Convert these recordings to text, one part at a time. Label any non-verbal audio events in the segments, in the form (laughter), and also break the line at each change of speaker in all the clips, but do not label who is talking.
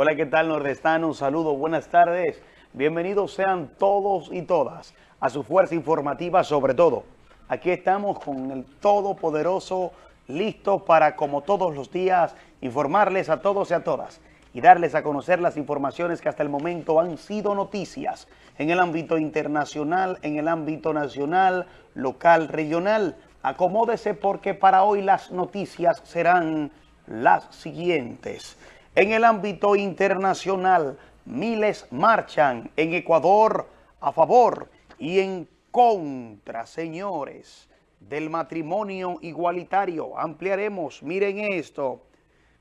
Hola, ¿qué tal nordestano? Un saludo, buenas tardes. Bienvenidos sean todos y todas a su fuerza informativa sobre todo. Aquí estamos con el Todopoderoso, listo para, como todos los días, informarles a todos y a todas y darles a conocer las informaciones que hasta el momento han sido noticias en el ámbito internacional, en el ámbito nacional, local, regional. Acomódese porque para hoy las noticias serán las siguientes. En el ámbito internacional, miles marchan en Ecuador a favor y en contra, señores, del matrimonio igualitario. Ampliaremos, miren esto.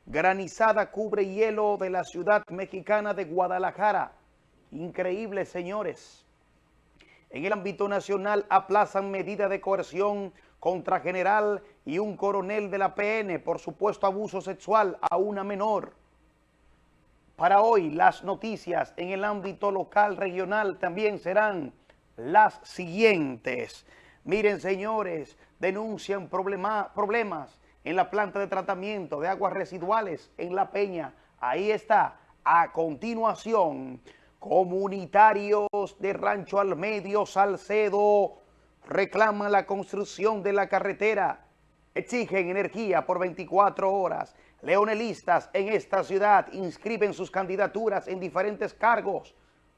Granizada cubre hielo de la ciudad mexicana de Guadalajara. Increíble, señores. En el ámbito nacional aplazan medida de coerción contra general y un coronel de la PN por supuesto abuso sexual a una menor. Para hoy las noticias en el ámbito local, regional también serán las siguientes. Miren señores, denuncian problemas en la planta de tratamiento de aguas residuales en La Peña. Ahí está. A continuación, comunitarios de Rancho al Medio, Salcedo, reclaman la construcción de la carretera. Exigen energía por 24 horas. Leonelistas en esta ciudad inscriben sus candidaturas en diferentes cargos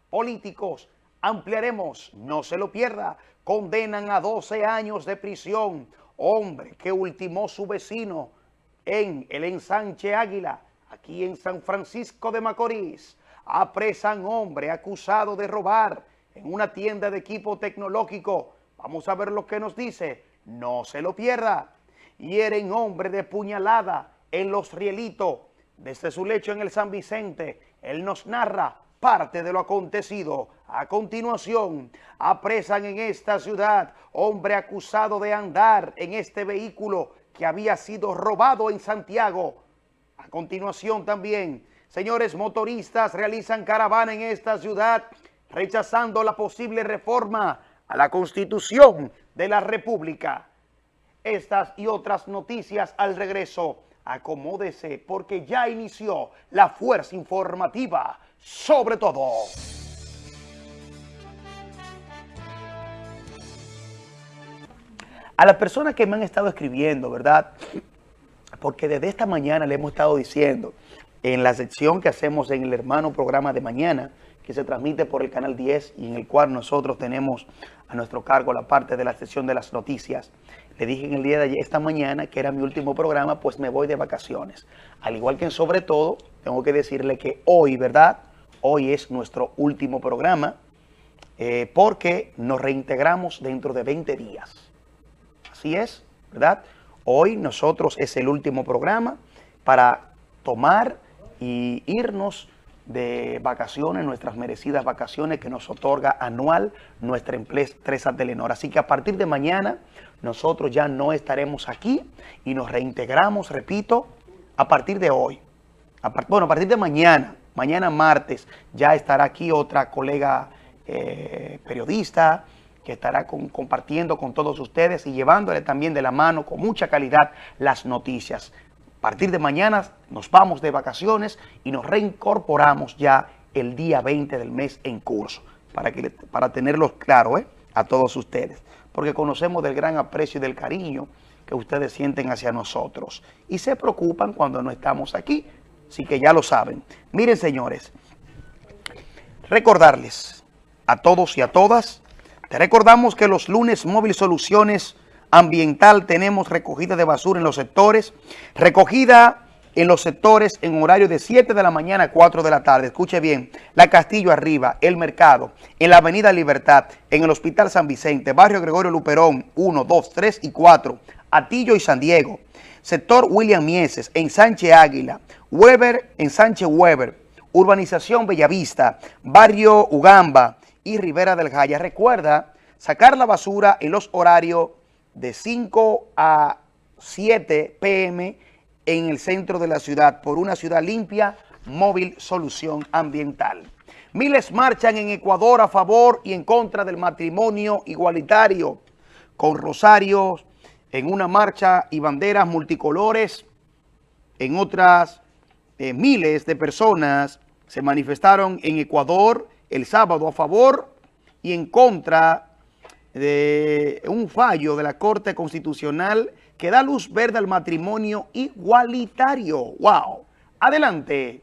políticos. Ampliaremos, no se lo pierda. Condenan a 12 años de prisión hombre que ultimó su vecino en el ensanche Águila, aquí en San Francisco de Macorís. Apresan hombre acusado de robar en una tienda de equipo tecnológico. Vamos a ver lo que nos dice. No se lo pierda. Hieren hombre de puñalada en Los Rielitos. Desde su lecho en el San Vicente, él nos narra parte de lo acontecido. A continuación, apresan en esta ciudad hombre acusado de andar en este vehículo que había sido robado en Santiago. A continuación también, señores motoristas realizan caravana en esta ciudad rechazando la posible reforma a la Constitución de la República. Estas y otras noticias al regreso. Acomódese porque ya inició la fuerza informativa sobre todo. A las personas que me han estado escribiendo, ¿verdad? Porque desde esta mañana le hemos estado diciendo en la sección que hacemos en el hermano programa de mañana, que se transmite por el canal 10 y en el cual nosotros tenemos a nuestro cargo la parte de la sección de las noticias. Le dije en el día de ayer, esta mañana, que era mi último programa, pues me voy de vacaciones. Al igual que en Sobre Todo, tengo que decirle que hoy, ¿verdad? Hoy es nuestro último programa eh, porque nos reintegramos dentro de 20 días. Así es, ¿verdad? Hoy nosotros es el último programa para tomar y irnos de vacaciones, nuestras merecidas vacaciones que nos otorga anual nuestra empresa Telenor. Así que a partir de mañana nosotros ya no estaremos aquí y nos reintegramos, repito, a partir de hoy. bueno, a partir de mañana, Mañana martes ya estará aquí otra colega eh, periodista que estará compartiendo con todos ustedes y llevándole también de la mano con mucha calidad las noticias. A partir de mañana nos vamos de vacaciones y nos reincorporamos ya el día 20 del mes en curso, para, que, para tenerlo claro ¿eh? a todos ustedes, porque conocemos del gran aprecio y del cariño que ustedes sienten hacia nosotros y se preocupan cuando no estamos aquí, Así que ya lo saben. Miren, señores, recordarles a todos y a todas, te recordamos que los lunes Móvil Soluciones Ambiental tenemos recogida de basura en los sectores, recogida en los sectores en horario de 7 de la mañana a 4 de la tarde. Escuche bien, La Castillo arriba, El Mercado, en la Avenida Libertad, en el Hospital San Vicente, Barrio Gregorio Luperón, 1, 2, 3 y 4, Atillo y San Diego, sector William Mieses, en Sánchez Águila, Weber en Sánchez Weber, Urbanización Bellavista, Barrio Ugamba y Rivera del Jaya. Recuerda sacar la basura en los horarios de 5 a 7 pm en el centro de la ciudad por una ciudad limpia, móvil solución ambiental. Miles marchan en Ecuador a favor y en contra del matrimonio igualitario, con rosarios, en una marcha y banderas multicolores, en otras eh, miles de personas se manifestaron en Ecuador el sábado a favor y en contra de un fallo de la Corte Constitucional que da luz verde al matrimonio igualitario. ¡Wow! Adelante.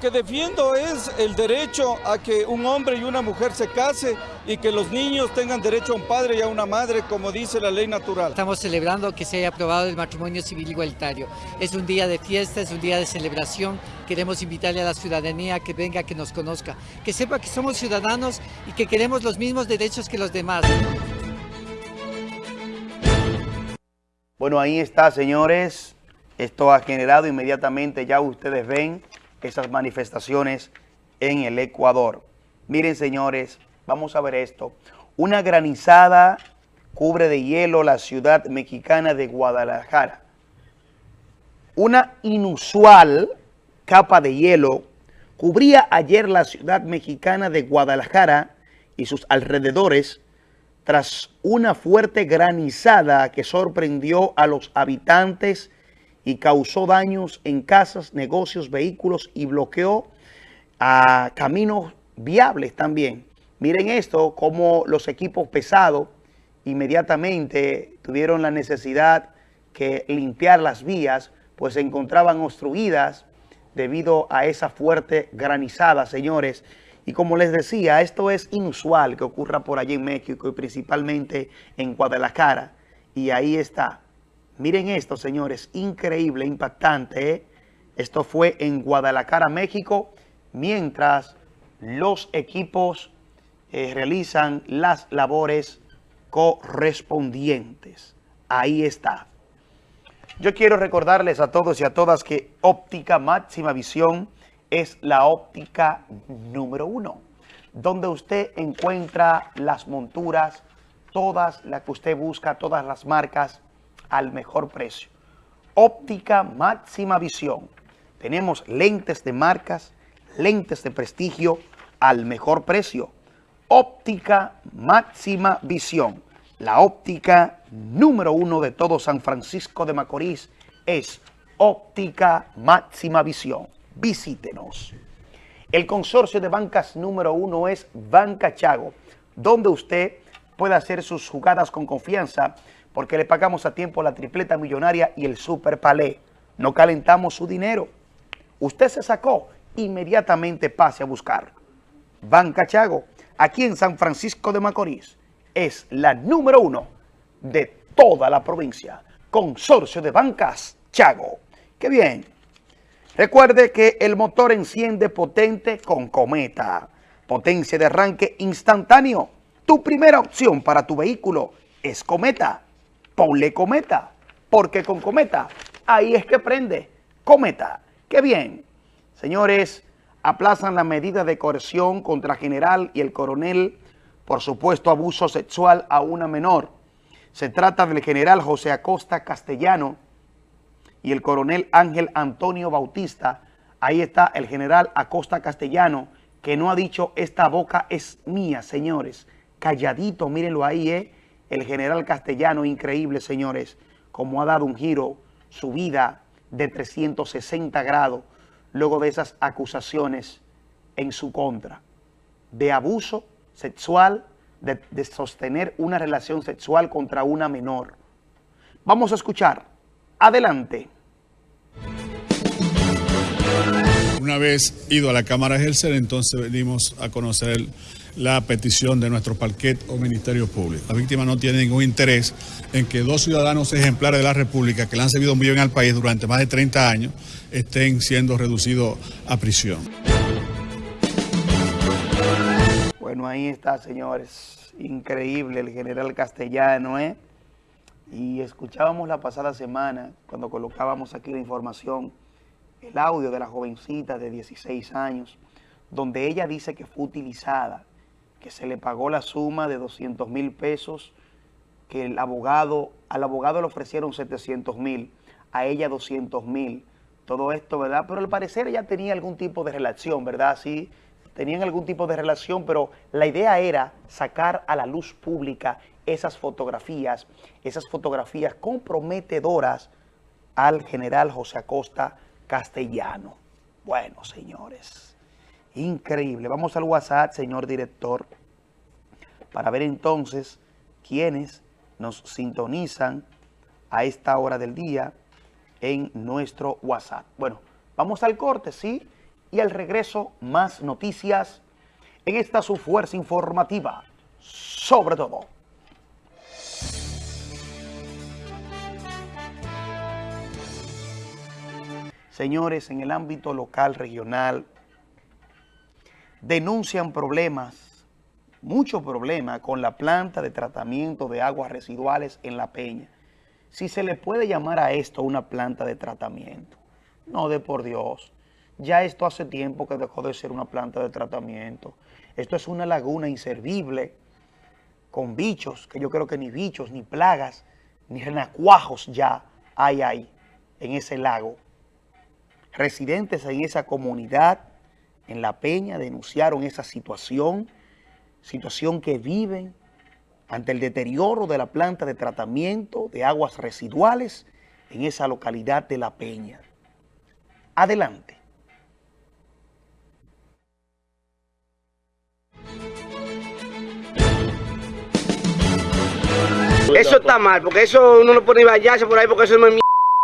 Que defiendo es el derecho a que un hombre y una mujer se case y que los niños tengan derecho a un padre y a una madre, como dice la ley natural.
Estamos celebrando que se haya aprobado el matrimonio civil igualitario. Es un día de fiesta, es un día de celebración. Queremos invitarle a la ciudadanía que venga, que nos conozca, que sepa que somos ciudadanos y que queremos los mismos derechos que los demás.
Bueno, ahí está, señores. Esto ha generado inmediatamente, ya ustedes ven, esas manifestaciones en el Ecuador. Miren, señores, vamos a ver esto. Una granizada cubre de hielo la ciudad mexicana de Guadalajara. Una inusual capa de hielo cubría ayer la ciudad mexicana de Guadalajara y sus alrededores tras una fuerte granizada que sorprendió a los habitantes y causó daños en casas, negocios, vehículos y bloqueó a caminos viables también. Miren esto, como los equipos pesados inmediatamente tuvieron la necesidad que limpiar las vías, pues se encontraban obstruidas debido a esa fuerte granizada, señores. Y como les decía, esto es inusual que ocurra por allí en México y principalmente en Guadalajara. Y ahí está, Miren esto, señores, increíble, impactante. ¿eh? Esto fue en Guadalajara, México, mientras los equipos eh, realizan las labores correspondientes. Ahí está. Yo quiero recordarles a todos y a todas que óptica máxima visión es la óptica número uno, donde usted encuentra las monturas, todas las que usted busca, todas las marcas, al mejor precio. Óptica máxima visión. Tenemos lentes de marcas, lentes de prestigio al mejor precio. Óptica máxima visión. La óptica número uno de todo San Francisco de Macorís es óptica máxima visión. Visítenos. El consorcio de bancas número uno es Banca Chago, donde usted puede hacer sus jugadas con confianza porque le pagamos a tiempo la tripleta millonaria y el super palé. No calentamos su dinero. Usted se sacó, inmediatamente pase a buscar. Banca Chago, aquí en San Francisco de Macorís, es la número uno de toda la provincia. Consorcio de Bancas Chago. ¡Qué bien! Recuerde que el motor enciende potente con Cometa. Potencia de arranque instantáneo. Tu primera opción para tu vehículo es Cometa ponle cometa, porque con cometa ahí es que prende. Cometa, qué bien. Señores, aplazan la medida de coerción contra general y el coronel por supuesto abuso sexual a una menor. Se trata del general José Acosta Castellano y el coronel Ángel Antonio Bautista. Ahí está el general Acosta Castellano que no ha dicho esta boca es mía, señores. Calladito, mírenlo ahí, ¿eh? El general castellano, increíble, señores, como ha dado un giro su vida de 360 grados luego de esas acusaciones en su contra, de abuso sexual, de, de sostener una relación sexual contra una menor. Vamos a escuchar. Adelante.
Una vez ido a la Cámara Gelser, entonces venimos a conocer el la petición de nuestro parquet o Ministerio Público. La víctima no tiene ningún interés en que dos ciudadanos ejemplares de la República que le han servido un bien al país durante más de 30 años estén siendo reducidos a prisión.
Bueno, ahí está, señores. Increíble el general castellano, ¿eh? Y escuchábamos la pasada semana, cuando colocábamos aquí la información, el audio de la jovencita de 16 años, donde ella dice que fue utilizada que se le pagó la suma de 200 mil pesos, que el abogado, al abogado le ofrecieron 700 mil, a ella 200 mil, todo esto, ¿verdad? Pero al parecer ella tenía algún tipo de relación, ¿verdad? Sí, tenían algún tipo de relación, pero la idea era sacar a la luz pública esas fotografías, esas fotografías comprometedoras al general José Acosta Castellano. Bueno, señores, increíble. Vamos al WhatsApp, señor director, para ver entonces quiénes nos sintonizan a esta hora del día en nuestro WhatsApp. Bueno, vamos al corte, ¿sí? Y al regreso, más noticias en esta su fuerza informativa, sobre todo. Señores, en el ámbito local, regional, denuncian problemas, muchos problemas con la planta de tratamiento de aguas residuales en La Peña. Si se le puede llamar a esto una planta de tratamiento. No de por Dios. Ya esto hace tiempo que dejó de ser una planta de tratamiento. Esto es una laguna inservible con bichos, que yo creo que ni bichos, ni plagas, ni renacuajos ya hay ahí, en ese lago. Residentes en esa comunidad, en La Peña, denunciaron esa situación, situación que viven ante el deterioro de la planta de tratamiento de aguas residuales en esa localidad de La Peña. Adelante.
Eso está mal, porque eso uno no puede bañarse por ahí porque eso no es mierda.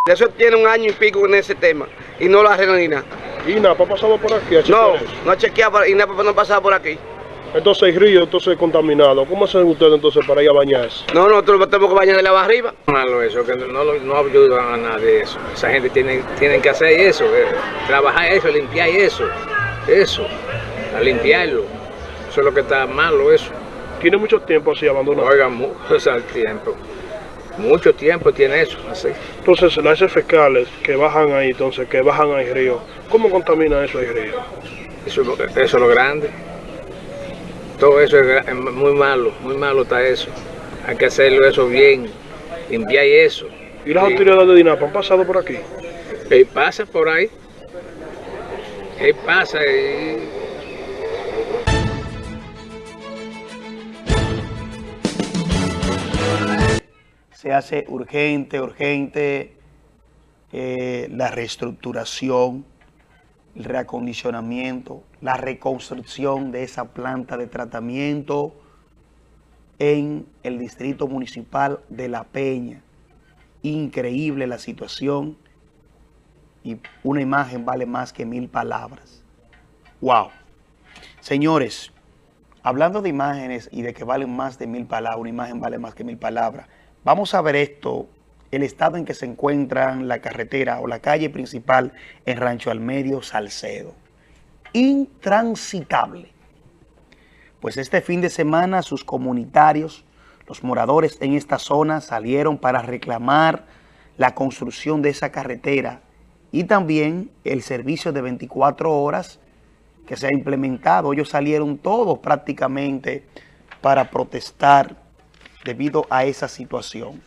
Eso tiene un año y pico en ese tema y no lo arreglan ni nada.
¿Y NAPA ha pasado por aquí a
No,
chequear eso?
no ha chequeado nada no ha pasado por aquí.
Entonces hay río, entonces contaminado. ¿Cómo hacen ustedes entonces para ir a bañarse?
No, nosotros tenemos que bañar de la arriba.
malo eso, que no, lo- no ayudan a nada de eso. Esa gente tiene, tienen que hacer eso, eh, trabajar eso, limpiar eso, eso, a limpiarlo. Eso es lo que está malo, eso.
Tiene mucho tiempo así abandonado.
Oigan, mucho (laughs) al tiempo. Mucho tiempo tiene eso, así.
Entonces las heces fecales que bajan ahí, entonces que bajan al río, ¿cómo contamina eso el río?
Eso, es lo- eso es lo grande. Todo eso es, muy malo, muy malo está eso. Hay que hacerlo eso bien, limpiar eso.
¿Y las
Sí.
autoridades de DINAPA han pasado por aquí?
Él pasa por ahí. Él pasa y
se hace urgente, urgente eh, la reestructuración, el reacondicionamiento, la reconstrucción de esa planta de tratamiento en el distrito municipal de La Peña. Increíble la situación y una imagen vale más que mil palabras. ¡Wow! Señores, hablando de imágenes y de que valen más de mil palabras, una imagen vale más que mil palabras, vamos a ver esto, el estado en que se encuentra la carretera o la calle principal en Rancho Almedio, Salcedo. Intransitable. Pues este fin de semana sus comunitarios, los moradores en esta zona salieron para reclamar la construcción de esa carretera y también el servicio de 24 horas que se ha implementado. Ellos salieron todos prácticamente para protestar debido a esa situación.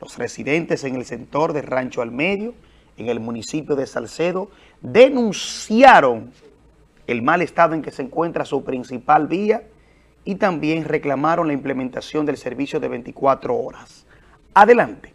Los residentes en el sector de Rancho al Medio, en el municipio de Salcedo, denunciaron el mal estado en que se encuentra su principal vía y también reclamaron la implementación del servicio de 24 horas. Adelante.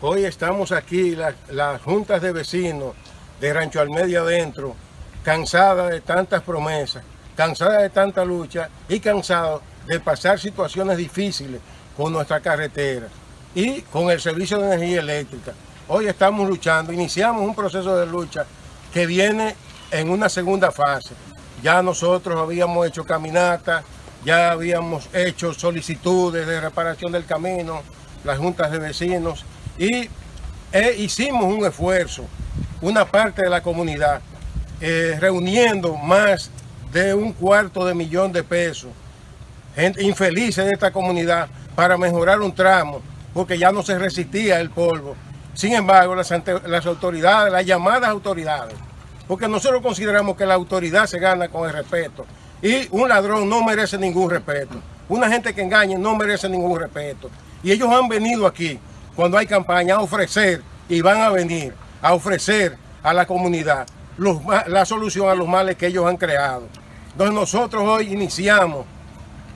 Hoy estamos aquí, la- las juntas de vecinos de Rancho Almedio Adentro, cansadas de tantas promesas, cansadas de tanta lucha y cansados de pasar situaciones difíciles con nuestra carretera y con el servicio de energía eléctrica. Hoy estamos luchando, iniciamos un proceso de lucha que viene en una segunda fase. Ya nosotros habíamos hecho caminatas, ya habíamos hecho solicitudes de reparación del camino, las juntas de vecinos, y eh, hicimos un esfuerzo, una parte de la comunidad, eh, reuniendo más de un cuarto de millón de pesos, gente infelices de esta comunidad, para mejorar un tramo, porque ya no se resistía el polvo. Sin embargo, las, las autoridades, las llamadas autoridades, porque nosotros consideramos que la autoridad se gana con el respeto, y un ladrón no merece ningún respeto, una gente que engañe no merece ningún respeto. Y ellos han venido aquí, cuando hay campaña, a ofrecer, y van a venir a ofrecer a la comunidad la solución a los males que ellos han creado. Entonces nosotros hoy iniciamos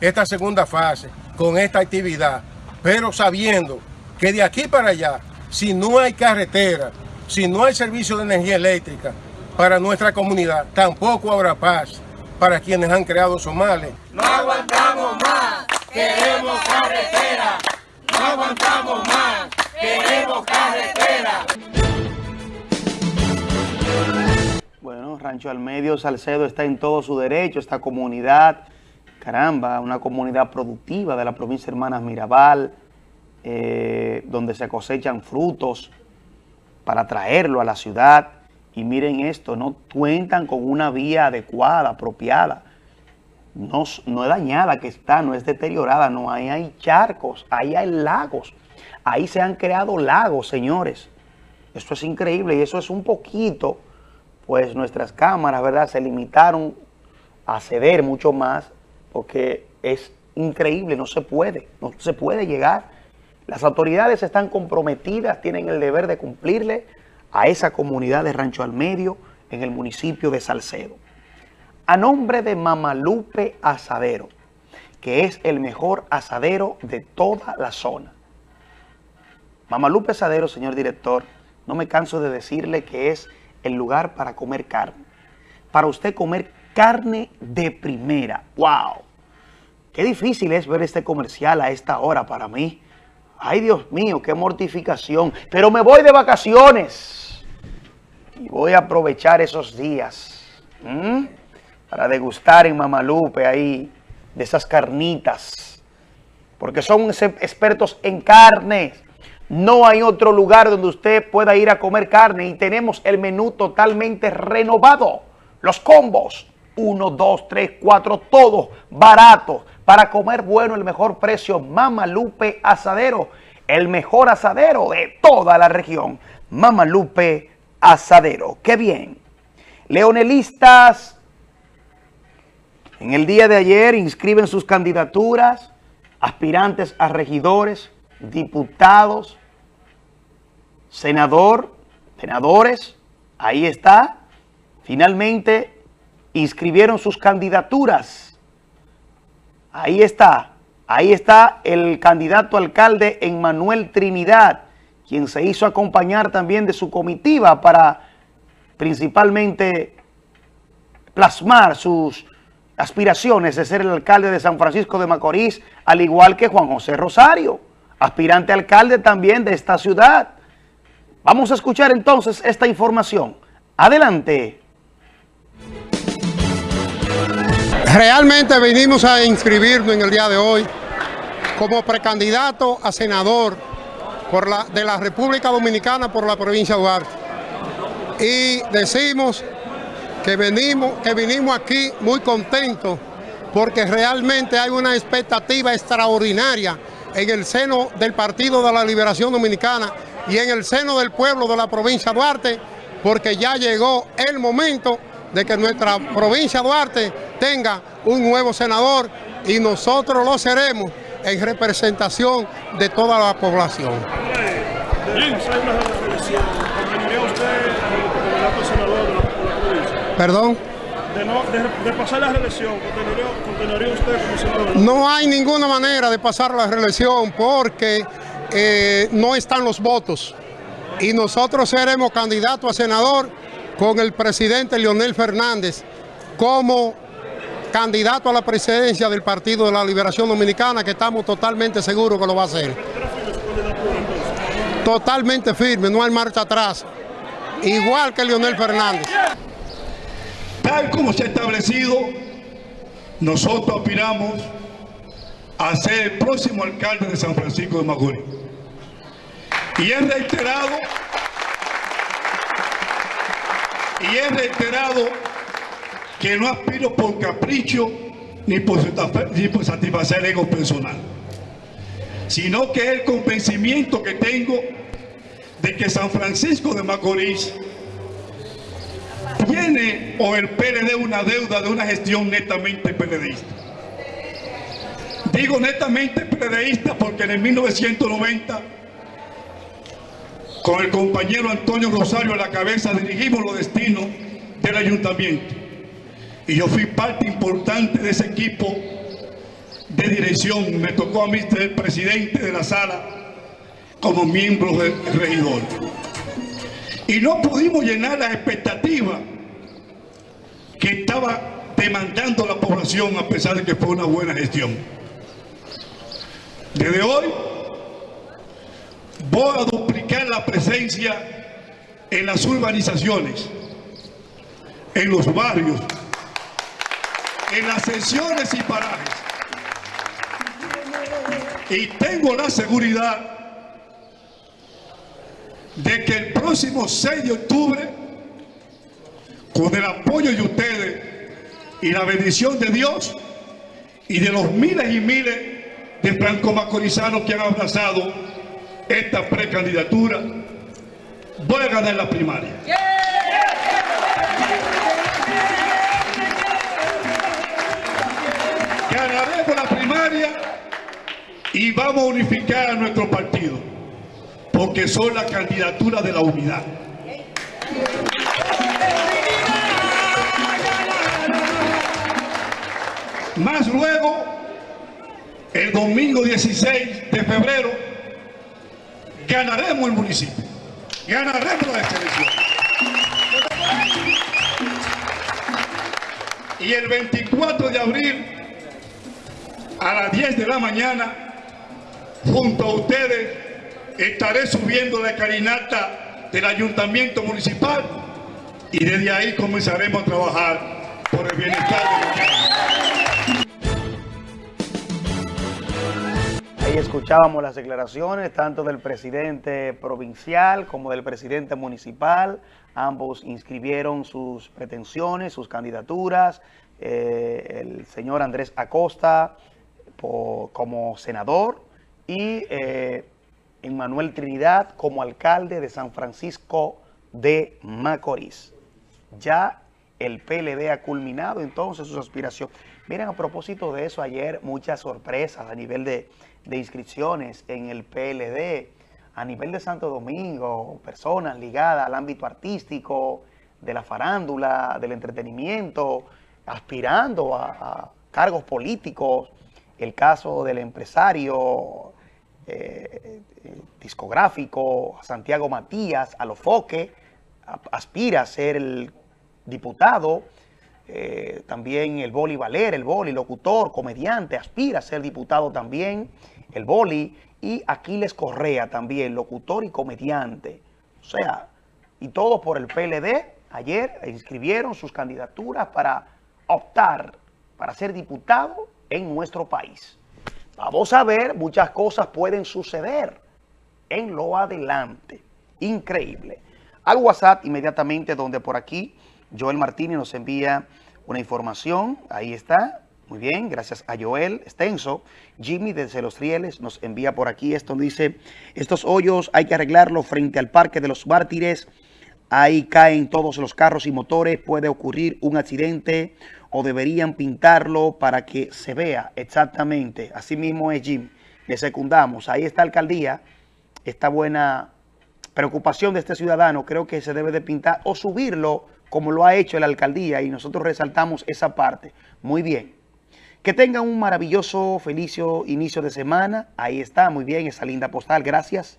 esta segunda fase con esta actividad, pero sabiendo que de aquí para allá, si no hay carretera, si no hay servicio de energía eléctrica para nuestra comunidad, tampoco habrá paz para quienes han creado esos males.
No aguantamos más, queremos carretera. No aguantamos más, queremos carretera.
Bueno, Rancho al Medio, Salcedo está en todo su derecho, esta comunidad, caramba, una comunidad productiva de la provincia de Hermanas Mirabal, eh, donde se cosechan frutos para traerlo a la ciudad. Y miren esto, no cuentan con una vía adecuada, apropiada. No, no es dañada que está, no es deteriorada, no, hay charcos, ahí hay lagos. Ahí se han creado lagos, señores. Esto es increíble y eso es un poquito pues nuestras cámaras, ¿verdad? Se limitaron a ceder mucho más porque es increíble, no se puede, no se puede llegar. Las autoridades están comprometidas, tienen el deber de cumplirle a esa comunidad de Rancho al Medio en el municipio de Salcedo. A nombre de Mamalupe Asadero, que es el mejor asadero de toda la zona. Mamalupe Asadero, señor director, no me canso de decirle que es el lugar para comer carne. Para usted comer carne de primera. ¡Wow! Qué difícil es ver este comercial a esta hora para mí. Ay, Dios mío, qué mortificación. Pero me voy de vacaciones. Y voy a aprovechar esos días. Para degustar en Mamalupe ahí de esas carnitas. Porque son expertos en carnes. No hay otro lugar donde usted pueda ir a comer carne y tenemos el menú totalmente renovado. Los combos, 1, 2, 3, 4, todos baratos. Para comer bueno, el mejor precio, Mama Lupe Asadero. El mejor asadero de toda la región. Mama Lupe Asadero. ¡Qué bien! Leonelistas, en el día de ayer inscriben sus candidaturas, aspirantes a regidores, diputados, senador, senadores, ahí está. Finalmente inscribieron sus candidaturas. Ahí está, ahí está el candidato alcalde Emmanuel Trinidad, quien se hizo acompañar también de su comitiva para principalmente plasmar sus aspiraciones de ser el alcalde de San Francisco de Macorís, al igual que Juan José Rosario, aspirante alcalde también de esta ciudad. Vamos a escuchar entonces esta información. Adelante.
Realmente venimos a inscribirnos en el día de hoy como precandidato a senador por la, de la República Dominicana por la provincia de Duarte. Y decimos que venimos, que vinimos aquí muy contentos porque realmente hay una expectativa extraordinaria en el seno del Partido de la Liberación Dominicana y en el seno del pueblo de la provincia de Duarte, porque ya llegó el momento de que nuestra provincia de Duarte tenga un nuevo senador y nosotros lo seremos en representación de toda la población. Perdón.
De, pasar la reelección, ¿continuaría, usted como senador?
No hay ninguna manera de pasar la reelección porque eh, no están los votos. Y nosotros seremos candidatos a senador con el presidente Leonel Fernández como candidato a la presidencia del Partido de la Liberación Dominicana, que estamos totalmente seguros que lo va a hacer. Totalmente firme, no hay marcha atrás. Igual que Leonel Fernández.
Tal como se ha establecido, nosotros aspiramos a ser el próximo alcalde de San Francisco de Macorís. Y es reiterado, y es reiterado que no aspiro por capricho ni por, satisfacer el ego personal, sino que es el convencimiento que tengo de que San Francisco de Macorís tiene o el PLD una deuda de una gestión netamente PLDista. Digo netamente PLDista porque en el 1990 con el compañero Antonio Rosario a la cabeza, dirigimos los destinos del ayuntamiento. Y yo fui parte importante de ese equipo de dirección. Me tocó a mí ser el presidente de la sala como miembro del regidor. Y no pudimos llenar las expectativas que estaba demandando la población a pesar de que fue una buena gestión. Desde hoy voy a duplicar la presencia en las urbanizaciones, en los barrios, en las sesiones y parajes. Y tengo la seguridad de que el próximo 6 de octubre, con el apoyo de ustedes y la bendición de Dios y de los miles y miles de franco-macorizanos que han abrazado esta precandidatura, voy a ganar la primaria. Ganaremos la primaria y vamos a unificar a nuestro partido, porque son la candidatura de la unidad. Más luego, el domingo 16 de febrero, ganaremos el municipio, ganaremos la elecciones. Y el 24 de abril, a las 10 de la mañana, junto a ustedes, estaré subiendo la carinata del ayuntamiento municipal y desde ahí comenzaremos a trabajar por el bienestar de los
Escuchábamos las declaraciones tanto del presidente provincial como del presidente municipal. Ambos inscribieron sus pretensiones, sus candidaturas. Eh, el señor Andrés Acosta como senador y eh, Emmanuel Trinidad como alcalde de San Francisco de Macorís. Ya el PLD ha culminado entonces sus aspiraciones. Miren, a propósito de eso, ayer muchas sorpresas a nivel de de inscripciones en el PLD a nivel de Santo Domingo, personas ligadas al ámbito artístico, de la farándula, del entretenimiento, aspirando a, cargos políticos. El caso del empresario eh, discográfico Santiago Matías, a los foque, aspira a ser el diputado. Eh, también el Boli Valer, el Boli, locutor, comediante, aspira a ser diputado también el Boli, y Aquiles Correa también, locutor y comediante. O sea, y todos por el PLD, ayer inscribieron sus candidaturas para optar para ser diputado en nuestro país. Vamos a ver, muchas cosas pueden suceder en lo adelante. Increíble. Al WhatsApp inmediatamente donde por aquí Joel Martínez nos envía una información. Ahí está. Muy bien, gracias a Joel Extenso. Jimmy desde Los Rieles nos envía por aquí esto. Dice, estos hoyos hay que arreglarlo frente al Parque de los Mártires. Ahí caen todos los carros y motores. Puede ocurrir un accidente o deberían pintarlo para que se vea exactamente. Así mismo es Jim. Le secundamos. Ahí está alcaldía. Esta buena preocupación de este ciudadano. Creo que se debe de pintar o subirlo como lo ha hecho la alcaldía y nosotros resaltamos esa parte. Muy bien. Que tengan un maravilloso, felicio inicio de semana. Ahí está, muy bien, esa linda postal. Gracias.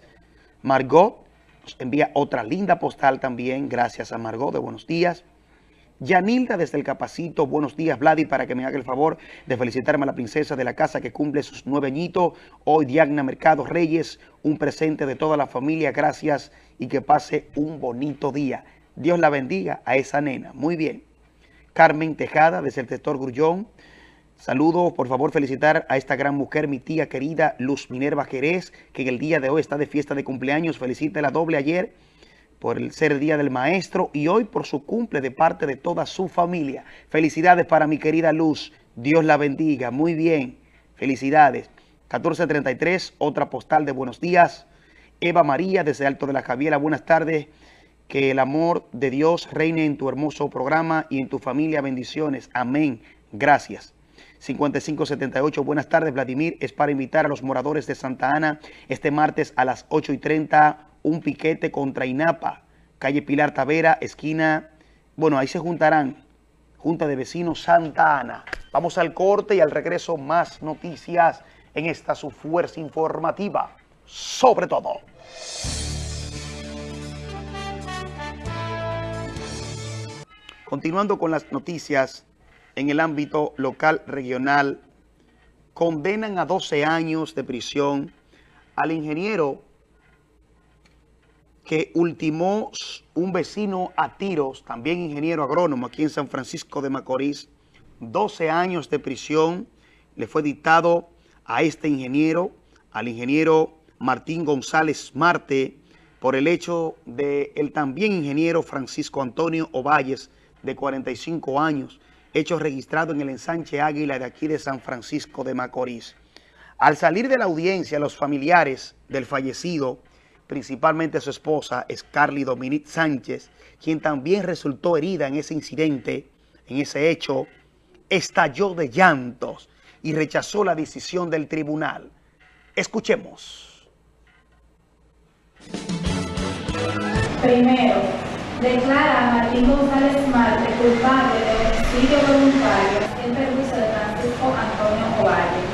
Margot nos envía otra linda postal también. Gracias a Margot de buenos días. Yanilda desde el Capacito, buenos días Vladi, para que me haga el favor de felicitarme a la princesa de la casa que cumple sus nueve añitos. Hoy Diagna Mercado Reyes, un presente de toda la familia, gracias y que pase un bonito día. Dios la bendiga a esa nena. Muy bien. Carmen Tejada desde el sector Grullón, Saludos, por favor, felicitar a esta gran mujer, mi tía querida Luz Minerva Jerez, que en el día de hoy está de fiesta de cumpleaños. Felicita la doble ayer por el ser Día del Maestro y hoy por su cumple de parte de toda su familia. Felicidades para mi querida Luz. Dios la bendiga. Muy bien. Felicidades. 1433, otra postal de buenos días. Eva María, desde Alto de la Javiera, buenas tardes. Que el amor de Dios reine en tu hermoso programa y en tu familia. Bendiciones. Amén. Gracias. 5578. Buenas tardes, Vladimir. Es para invitar a los moradores de Santa Ana este martes a las 8 y 30 un piquete contra INAPA, calle Pilar Tavera, esquina, bueno, ahí se juntarán, Junta de Vecinos Santa Ana. Vamos al corte y al regreso más noticias en esta su fuerza informativa, sobre todo. Continuando con las noticias en el ámbito local regional, condenan a 12 años de prisión al ingeniero que ultimó un vecino a tiros, también ingeniero agrónomo aquí en San Francisco de Macorís. 12 años de prisión le fue dictado a este ingeniero, al ingeniero Martín González Marte, por el hecho de el también ingeniero Francisco Antonio Ovalles, de 45 años, hecho registrado en el ensanche Águila de aquí de San Francisco de Macorís. Al salir de la audiencia, los familiares del fallecido, principalmente su esposa, Scarly Dominique Sánchez, quien también resultó herida en ese incidente, en ese hecho, estalló de llantos y rechazó la decisión del tribunal. Escuchemos.
Primero, declara a Martín González Marte culpable de homicidio voluntario en perjuicio de Francisco Antonio Ovalle.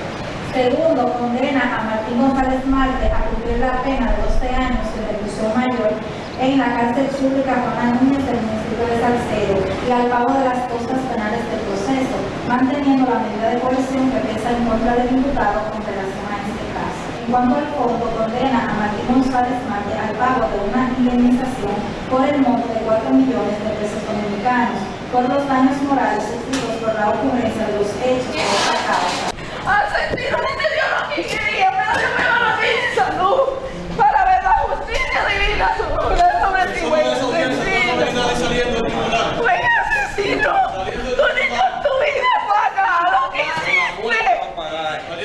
Segundo, condena a Martín González Marte a cumplir la pena de 12 años de reclusión mayor en la cárcel pública Juana Núñez del municipio de Salcedo y al pago de las costas penales del proceso, manteniendo la medida de coerción que pesa en contra del imputado con relación a este caso. En cuanto al fondo, condena a Martín González Marte al pago de una indemnización por el monto de 4 millones de pesos dominicanos por los daños morales sufridos por la ocurrencia de los hechos. de esta causa.
Argentino no me dio lo que quería, pero Dios me va a dar salud para ver la justicia divina sobre esto me digo, Buen asesino, tu niño tu vida paga lo que hiciste,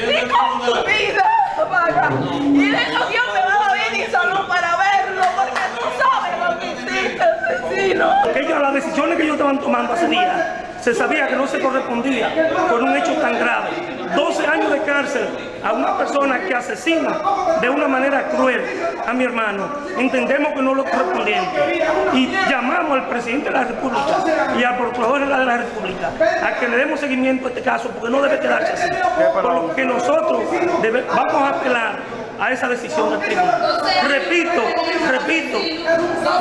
ni con tu vida paga, y de eso Dios me va a dar bien y salud para verlo, porque tú sabes lo que hiciste, asesino.
Ellos, las decisiones que ellos estaban tomando hace días, se sabía que no se correspondía con un hecho tan grave. 12 años de cárcel a una persona que asesina de una manera cruel a mi hermano. Entendemos que no lo correspondiente. Y llamamos al presidente de la República y al procurador de la República a que le demos seguimiento a este caso porque no debe quedarse así. Por lo que nosotros vamos a apelar a esa decisión del tribunal. Repito, repito,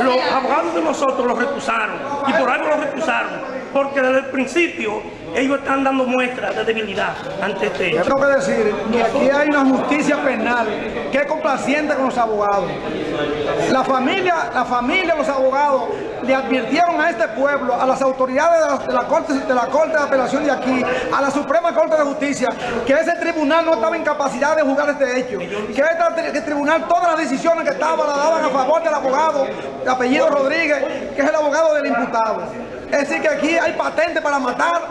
los abogados de nosotros los recusaron y por algo los recusaron porque desde el principio ellos están dando muestras de debilidad ante este hecho.
Tengo que decir que aquí hay una justicia penal que es complaciente con los abogados. La familia, la familia, los abogados le advirtieron a este pueblo, a las autoridades de la, corte, de la Corte de Apelación de aquí, a la Suprema Corte de Justicia, que ese tribunal no estaba en capacidad de juzgar este hecho, que este tri- tribunal todas las decisiones que estaban las daban a favor del abogado de apellido Rodríguez, que es el abogado del imputado. Es decir, que aquí hay patente para matar,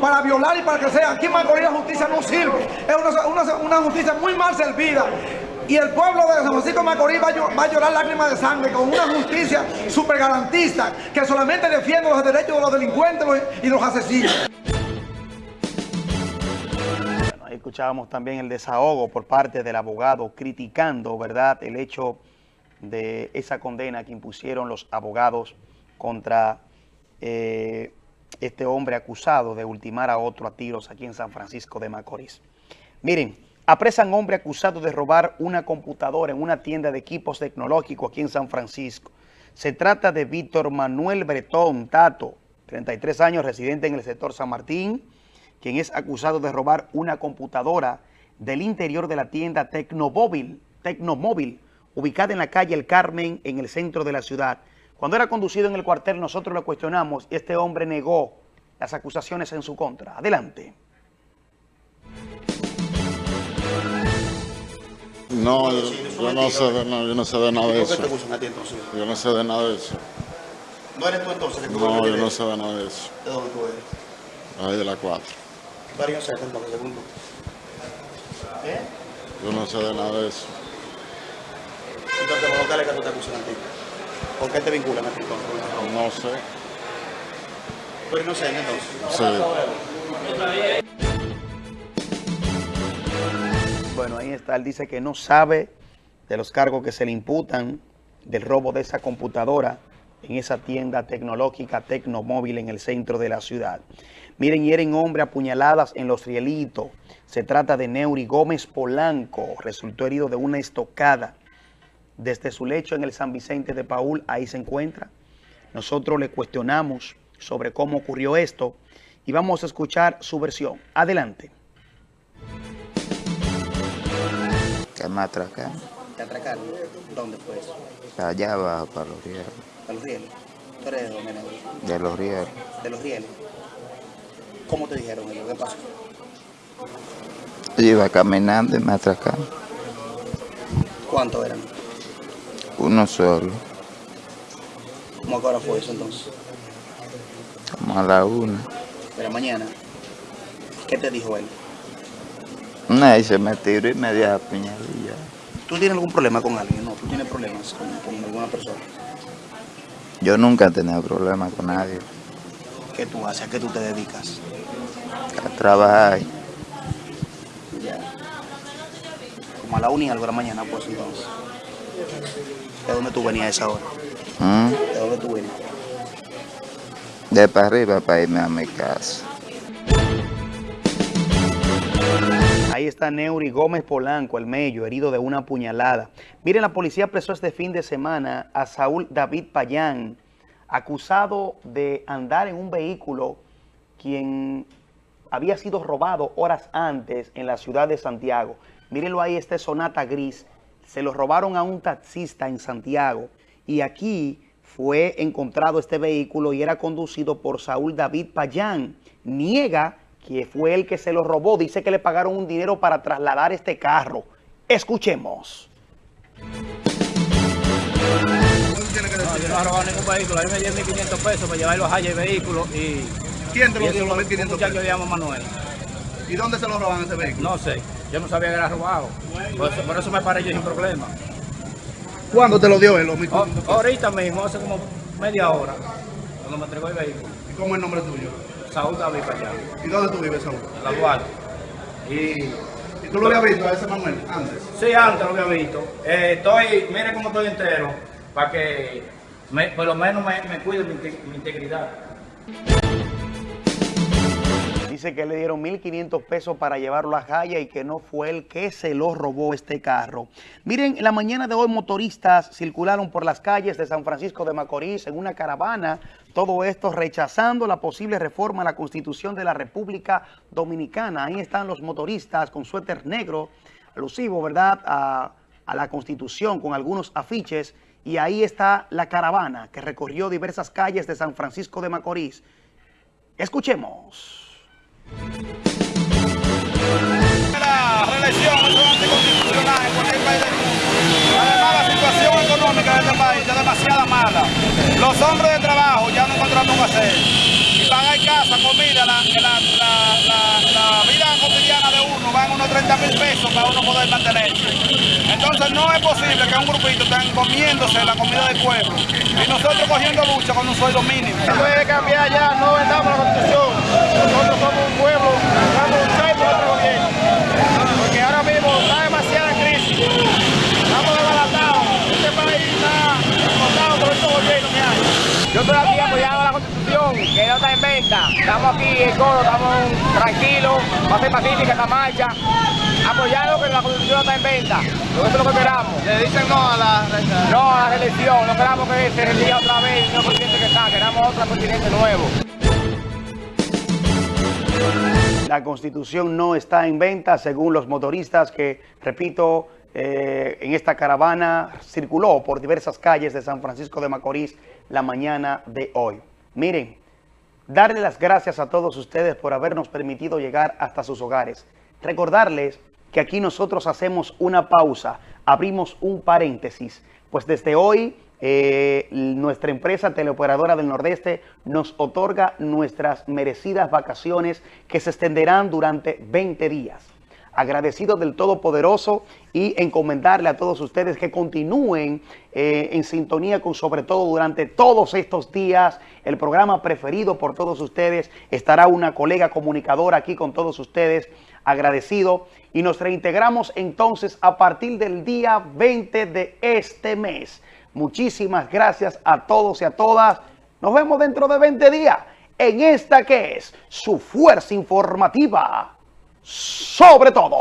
para violar y para que sea. Aquí en Macorís la justicia no sirve. Es una, una- una justicia muy mal servida. Y el pueblo de San Francisco de Macorís va a, llorar lágrimas de sangre con una justicia super garantista que solamente defiende los derechos de los delincuentes y los asesinos.
Bueno, ahí escuchábamos también el desahogo por parte del abogado criticando, ¿verdad?, el hecho de esa condena que impusieron los abogados contra eh, este hombre acusado de ultimar a otro a tiros aquí en San Francisco de Macorís. Miren, apresan hombre acusado de robar una computadora en una tienda de equipos tecnológicos aquí en San Francisco. Se trata de Víctor Manuel Bretón Tato, 33 años, residente en el sector San Martín, quien es acusado de robar una computadora del interior de la tienda Tecnomóvil, ubicada en la calle El Carmen, en el centro de la ciudad. Cuando era conducido en el cuartel, nosotros lo cuestionamos y este hombre negó las acusaciones en su contra. Adelante.
No, yo, yo no sé de nada, yo no sé de nada de
¿Por qué
eso.
te a ti entonces?
Yo no sé de nada de eso.
¿No eres tú entonces que
No, yo no sé de nada de eso.
¿De dónde tú eres?
Ahí de la 4.
Varios según tú. ¿Eh?
Yo no sé de nada de eso.
Entonces, los locales que tú te acusan a ti. ¿Por qué te vinculan a ti entonces?
No sé.
Tú eres inocente entonces.
Sí.
Bueno, ahí está. Él dice que no sabe de los cargos que se le imputan del robo de esa computadora en esa tienda tecnológica Tecnomóvil en el centro de la ciudad. Miren, hieren hombre apuñaladas en Los Rielitos. Se trata de Neuri Gómez Polanco. Resultó herido de una estocada. Desde su lecho en el San Vicente de Paul, ahí se encuentra. Nosotros le cuestionamos sobre cómo ocurrió esto y vamos a escuchar su versión. Adelante.
Que me atracaron.
¿Te atracaron? ¿Dónde fue eso?
Allá abajo, para los rieles.
¿A los rieles? ¿Tú eres de dónde?
De los rieles.
¿De los rieles? ¿Cómo te dijeron ellos? ¿Qué pasó?
Yo iba caminando y me atracaron.
¿Cuántos eran?
Uno solo.
¿Cómo a qué hora fue eso entonces?
Como a la una.
La mañana. ¿Qué te dijo él?
Nadie se me tiró y me dio la puñalilla.
¿Tú tienes algún problema con alguien? No, ¿tú tienes problemas con, con alguna persona?
Yo nunca he tenido problemas con nadie.
¿Qué tú haces? ¿A qué tú te dedicas?
A trabajar.
Ya. Como a la una y algo de la mañana, pues entonces. ¿De dónde tú venías a esa hora?
¿Mm?
¿De dónde tú venías?
De para arriba para irme a mi casa.
Ahí está Neuri Gómez Polanco, el mello, herido de una puñalada. Miren, la policía apresó este fin de semana a Saúl David Payán, acusado de andar en un vehículo quien había sido robado horas antes en la ciudad de Santiago. Mírenlo ahí, este Sonata Gris. Se lo robaron a un taxista en Santiago y aquí fue encontrado este vehículo y era conducido por Saúl David Payán. Niega que fue el que se lo robó. Dice que le pagaron un dinero para trasladar este carro. Escuchemos.
No, yo no he robado ningún vehículo. A mí me dieron 1.500 pesos para llevar los Haya el vehículo y...
¿Quién te lo dio
eso
los 1.500
Un muchacho
pesos?
que llama Manuel.
¿Y dónde se lo roban ese vehículo?
No sé. Yo no sabía que era robado. Por eso, por eso me paré yo sin problema.
¿Cuándo te lo dio él, los 1.500
Oh,
pesos?
ahorita mismo, hace como media hora, cuando me entregó el vehículo.
¿Y cómo es el nombre tuyo?
Saúl David para allá.
¿Y dónde tú vives, Saúl?
La Duarte. Y...
¿Y tú lo habías visto a ese Manuel antes?
Sí, antes lo había visto. Eh, estoy, mire cómo estoy entero, para que me- por lo menos me, me cuide mi, mi integridad.
Dice que le dieron 1.500 pesos para llevarlo a Jaya y que no fue el que se lo robó este carro. Miren, en la mañana de hoy motoristas circularon por las calles de San Francisco de Macorís en una caravana. Todo esto rechazando la posible reforma a la Constitución de la República Dominicana. Ahí están los motoristas con suéter negro, alusivo, ¿verdad?, a, la Constitución con algunos afiches. Y ahí está la caravana que recorrió diversas calles de San Francisco de Macorís. Escuchemos.
La. Además, la situación económica de este país es demasiado mala. Los hombres de hacer. Y pagar casa, comida, la, la, la, la, la vida cotidiana de uno van unos 30 mil pesos para uno poder mantenerse. Entonces no es posible que un grupito estén comiéndose la comida del pueblo y nosotros cogiendo lucha con un sueldo mínimo.
puede cambiar ya, no vendamos la constitución. Nosotros somos un pueblo, vamos a luchar por otro gobierno. Porque ahora mismo está demasiada crisis. Estamos desbaratados. Este país está explotado por estos gobiernos que hay. Yo estoy aquí que no está en venta. Estamos aquí en coro, estamos tranquilos, va a ser pacífica esta marcha. Apoyando que la constitución no está en venta. Eso es lo que esperamos. Le dicen no a la No a la reelección. No esperamos que se reelija otra vez el nuevo presidente que está. Queremos otro presidente nuevo.
La constitución no está en venta según los motoristas que, repito, eh, en esta caravana circuló por diversas calles de San Francisco de Macorís la mañana de hoy. Miren, darle las gracias a todos ustedes por habernos permitido llegar hasta sus hogares. Recordarles que aquí nosotros hacemos una pausa, abrimos un paréntesis, pues desde hoy eh, nuestra empresa teleoperadora del Nordeste nos otorga nuestras merecidas vacaciones que se extenderán durante 20 días. Agradecido del Todopoderoso y encomendarle a todos ustedes que continúen eh, en sintonía con sobre todo durante todos estos días. El programa preferido por todos ustedes estará una colega comunicadora aquí con todos ustedes. Agradecido y nos reintegramos entonces a partir del día 20 de este mes Muchísimas gracias a todos y a todas. Nos vemos dentro de 20 días en esta que es su fuerza informativa. Sobre todo.